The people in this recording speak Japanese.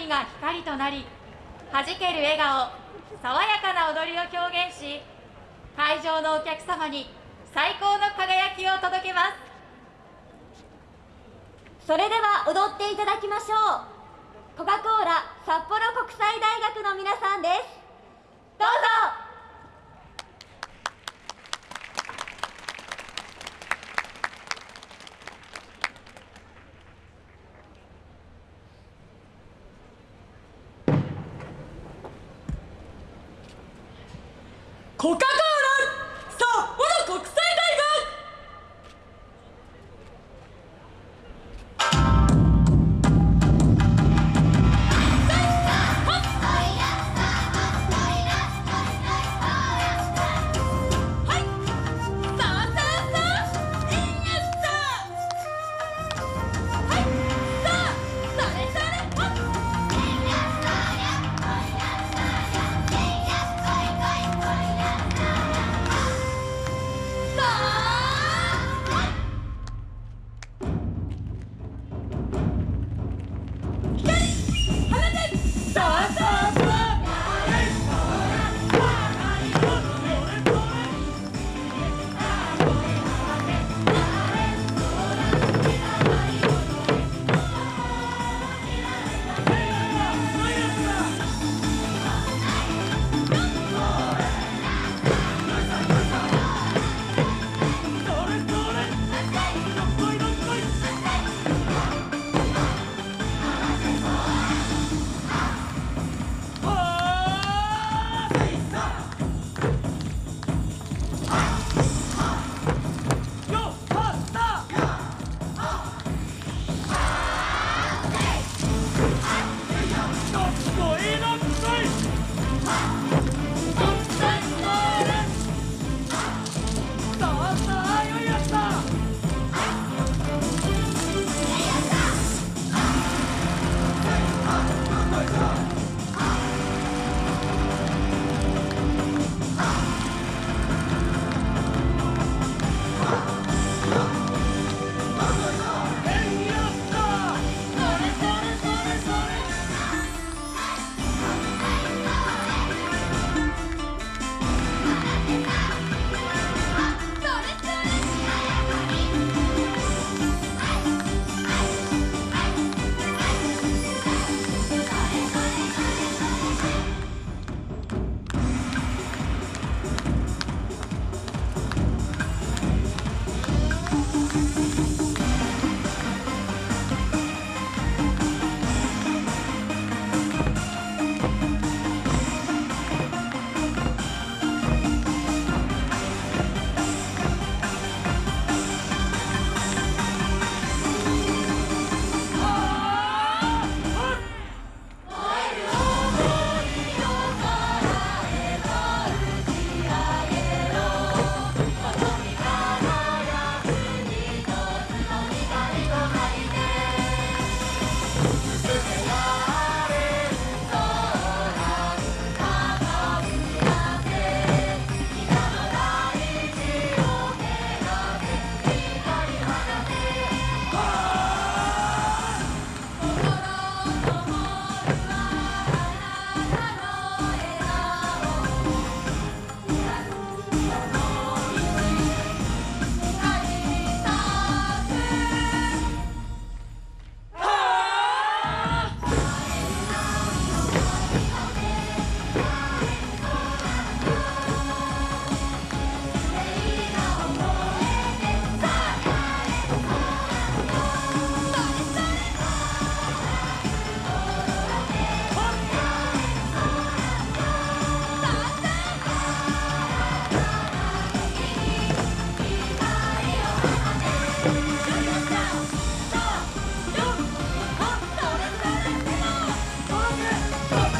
りが光となりはじける笑顔爽やかな踊りを表現し会場のお客様に最高の輝きを届けます。それでは踊っていただきましょう。コカ・コーラ札幌国際大学の皆さんです。コカ・コ Up.